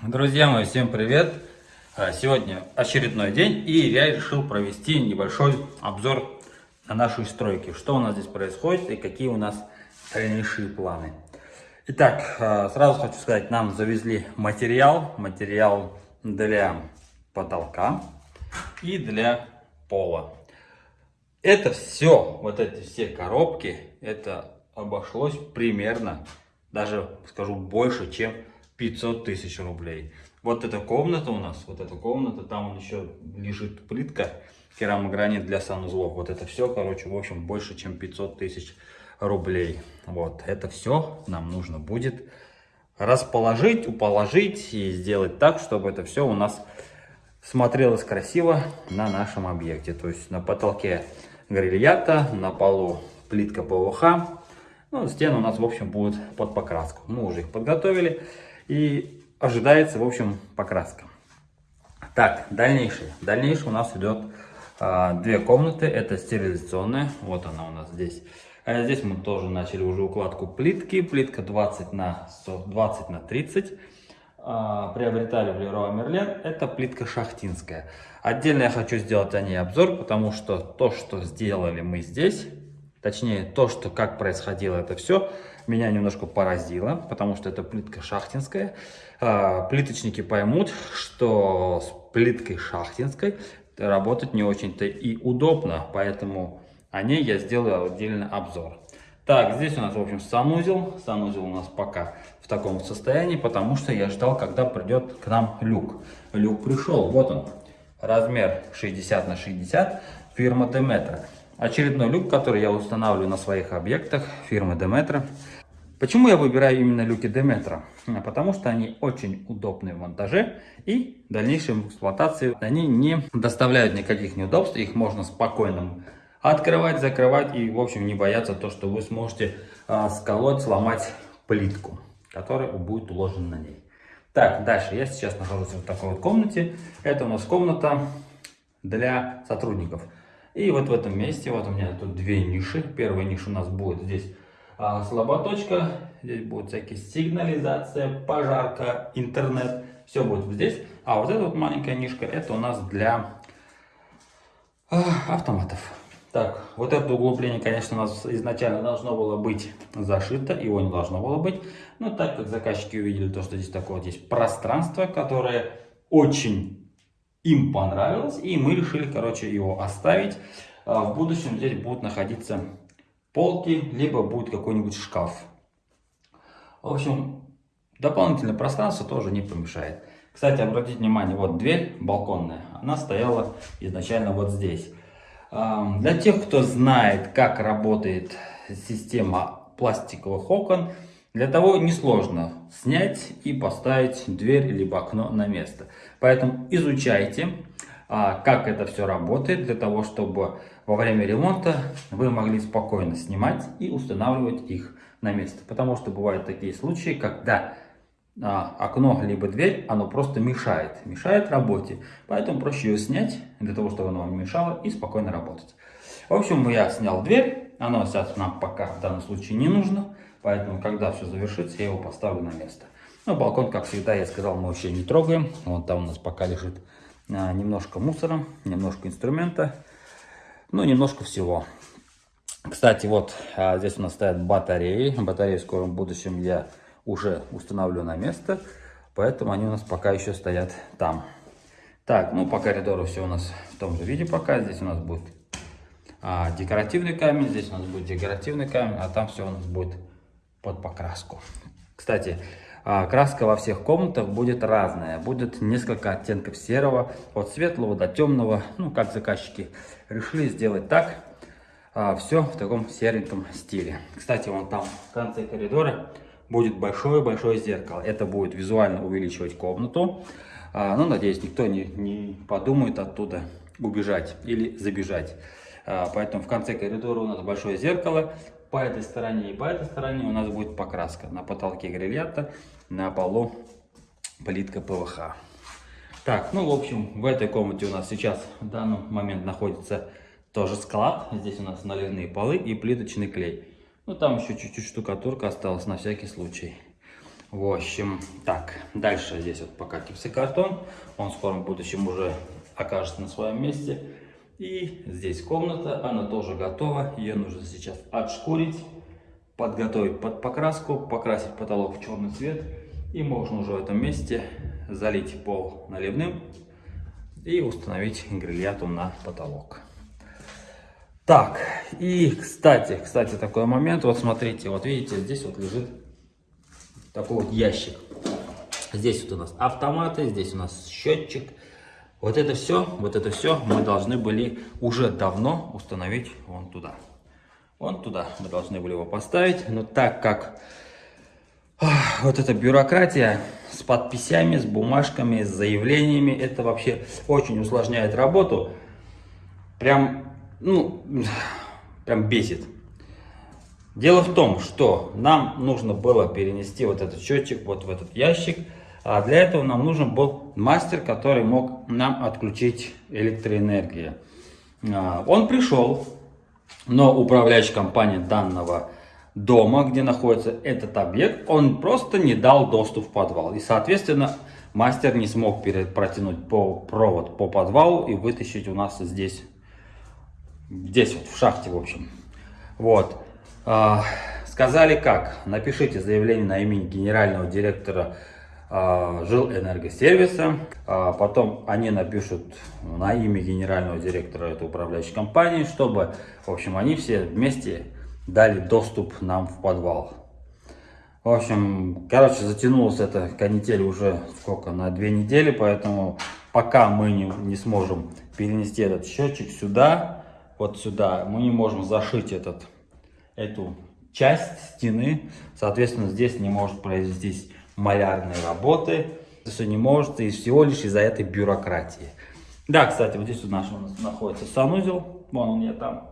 Друзья мои, всем привет! А, Сегодня очередной день, и я решил провести небольшой обзор на нашей стройке. Что у нас здесь происходит и какие у нас дальнейшие планы. Итак, а, сразу хочу сказать, нам завезли материал, материал для потолка и для пола. Это все, вот эти все коробки, это обошлось примерно, даже скажу больше, чем 500 тысяч рублей. Вот эта комната у нас, вот эта комната, там еще лежит плитка, керамогранит для санузлов. Вот это все, короче, в общем, больше, чем 500 тысяч рублей. Вот, это все нам нужно будет расположить, уположить и сделать так, чтобы это все у нас смотрелось красиво на нашем объекте. То есть на потолке грильята, на полу плитка ПВХ. Ну, стены у нас, в общем, будут под покраску. Мы уже их подготовили. И ожидается, в общем, покраска. Так, дальнейшее. Дальнейшее у нас идет а, две комнаты. Это стерилизационная. Вот она у нас здесь. А здесь мы тоже начали уже укладку плитки. Плитка 20 на, 100, 20 на 30. А, приобретали в Леруа Мерлен. Это плитка шахтинская. Отдельно я хочу сделать о ней обзор, потому что то, что сделали мы здесь, точнее то, что как происходило это все, меня немножко поразило, потому что это плитка шахтинская. А, плиточники поймут, что с плиткой шахтинской работать не очень-то и удобно, поэтому о ней я сделаю отдельный обзор. Так, здесь у нас, в общем, санузел. Санузел у нас пока в таком состоянии, потому что я ждал, когда придет к нам люк. Люк пришел, вот он, размер 60 на 60, фирма Demetra. Очередной люк, который я устанавливаю на своих объектах фирмы Demetra. Почему я выбираю именно люки Demetra? Потому что они очень удобны в монтаже и в дальнейшей эксплуатации они не доставляют никаких неудобств, их можно спокойно открывать, закрывать и в общем не бояться то, что вы сможете а, сколоть, сломать плитку, которая будет уложена на ней. Так, дальше я сейчас нахожусь в такой вот комнате. Это у нас комната для сотрудников. И вот в этом месте, вот у меня тут две ниши. Первая ниша у нас будет здесь а, слаботочка. Здесь будет всякие сигнализация, пожарка, интернет. Все будет здесь. А вот эта вот маленькая нишка, это у нас для а, автоматов. Так, вот это углубление, конечно, у нас изначально должно было быть зашито, его не должно было быть. Но так как заказчики увидели то, что здесь такое вот есть пространство, которое очень им понравилось, и мы решили, короче, его оставить. А, в будущем здесь будут находиться полки, либо будет какой-нибудь шкаф. В общем, дополнительное пространство тоже не помешает. Кстати, обратите внимание, вот дверь балконная, она стояла изначально вот здесь. Для тех, кто знает, как работает система пластиковых окон, для того несложно снять и поставить дверь либо окно на место. Поэтому изучайте, а, как это все работает, для того, чтобы во время ремонта вы могли спокойно снимать и устанавливать их на место. Потому что бывают такие случаи, когда а, окно либо дверь, оно просто мешает, мешает работе. Поэтому проще ее снять, для того, чтобы оно вам не мешало и спокойно работать. В общем, я снял дверь, оно сейчас нам пока в данном случае не нужно. Поэтому, когда все завершится, я его поставлю на место. Ну, балкон, как всегда, я сказал, мы вообще не трогаем. Вот там у нас пока лежит а, немножко мусора, немножко инструмента, ну, немножко всего. Кстати, вот а, здесь у нас стоят батареи. Батареи в скором будущем я уже установлю на место, поэтому они у нас пока еще стоят там. Так, ну по коридору все у нас в том же виде пока. Здесь у нас будет а, декоративный камень, здесь у нас будет декоративный камень, а там все у нас будет под покраску. Кстати, а, краска во всех комнатах будет разная. Будет несколько оттенков серого, от светлого до темного. Ну, как заказчики решили сделать так. А, все в таком сереньком стиле. Кстати, вон там в конце коридора будет большое-большое зеркало. Это будет визуально увеличивать комнату. А, ну, надеюсь, никто не, не подумает оттуда убежать или забежать. Поэтому в конце коридора у нас большое зеркало по этой стороне и по этой стороне у нас будет покраска. На потолке грильята, на полу плитка ПВХ. Так, ну в общем, в этой комнате у нас сейчас в данный момент находится тоже склад. Здесь у нас наливные полы и плиточный клей. Ну там еще чуть-чуть штукатурка осталась на всякий случай. В общем, так, дальше здесь вот пока гипсокартон. Он в скором будущем уже окажется на своем месте. И здесь комната, она тоже готова. Ее нужно сейчас отшкурить, подготовить под покраску, покрасить потолок в черный цвет. И можно уже в этом месте залить пол наливным и установить грильяту на потолок. Так, и кстати, кстати, такой момент, вот смотрите, вот видите, здесь вот лежит такой вот ящик. Здесь вот у нас автоматы, здесь у нас счетчик. Вот это все, вот это все мы должны были уже давно установить вон туда. Вон туда мы должны были его поставить, но так как вот эта бюрократия с подписями, с бумажками, с заявлениями, это вообще очень усложняет работу. Прям, ну, прям бесит. Дело в том, что нам нужно было перенести вот этот счетчик вот в этот ящик. А для этого нам нужен был мастер, который мог нам отключить электроэнергию. А, он пришел, но управляющая компания данного дома, где находится этот объект, он просто не дал доступ в подвал. И, соответственно, мастер не смог протянуть по провод по подвалу и вытащить у нас здесь, здесь вот в шахте, в общем. Вот. А, сказали как? Напишите заявление на имя генерального директора а, жилэнергосервиса. А, потом они напишут на имя генерального директора этой управляющей компании, чтобы, в общем, они все вместе дали доступ нам в подвал. В общем, короче, затянулась эта канитель уже сколько, на две недели, поэтому пока мы не, не сможем перенести этот счетчик сюда, вот сюда, мы не можем зашить этот эту часть стены. Соответственно, здесь не может произвестись малярные работы. Все не может, и всего лишь из-за этой бюрократии. Да, кстати, вот здесь у нас, находится санузел. Вон он я там.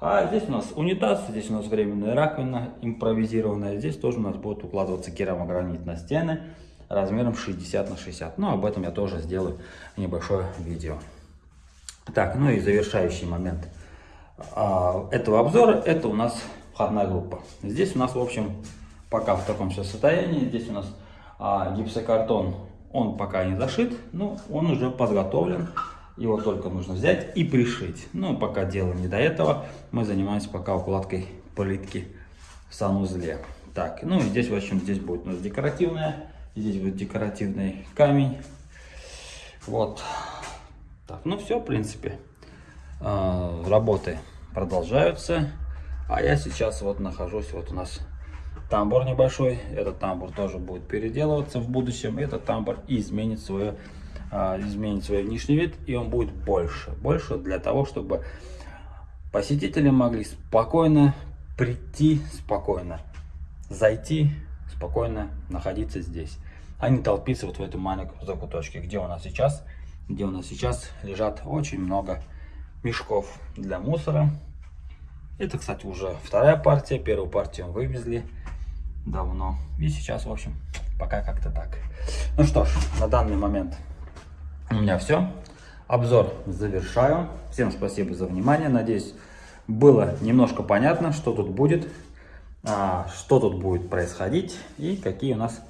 А здесь у нас унитаз, здесь у нас временная раковина импровизированная. Здесь тоже у нас будет укладываться керамогранит на стены размером 60 на 60. Но об этом я тоже сделаю небольшое видео. Так, ну и завершающий момент а, этого обзора, это у нас входная группа. Здесь у нас, в общем, пока в таком все состоянии. Здесь у нас а, гипсокартон, он пока не зашит, но он уже подготовлен. Его только нужно взять и пришить. Но пока дело не до этого, мы занимаемся пока укладкой плитки в санузле. Так, ну и здесь, в общем, здесь будет у нас декоративная, здесь будет декоративный камень. Вот. Так, ну все, в принципе, а, работы продолжаются. А я сейчас вот нахожусь, вот у нас тамбур небольшой. Этот тамбур тоже будет переделываться в будущем. Этот тамбур изменит свое, а, изменит свой внешний вид, и он будет больше. Больше для того, чтобы посетители могли спокойно прийти, спокойно зайти, спокойно находиться здесь. А не толпиться вот в этом маленьком закуточке, где у нас сейчас, где у нас сейчас лежат очень много мешков для мусора. Это, кстати, уже вторая партия. Первую партию вывезли давно. И сейчас, в общем, пока как-то так. Ну что ж, на данный момент у меня все. Обзор завершаю. Всем спасибо за внимание. Надеюсь, было немножко понятно, что тут будет, а, что тут будет происходить и какие у нас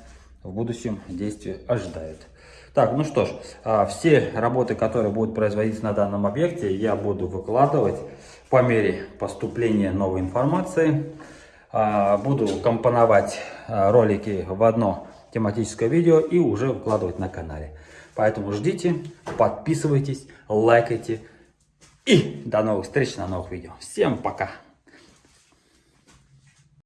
в будущем действия ожидают. Так, ну что ж, а, все работы, которые будут производиться на данном объекте, я буду выкладывать по мере поступления новой информации. А, буду компоновать а, ролики в одно тематическое видео и уже выкладывать на канале. Поэтому ждите, подписывайтесь, лайкайте. И до новых встреч на новых видео. Всем пока!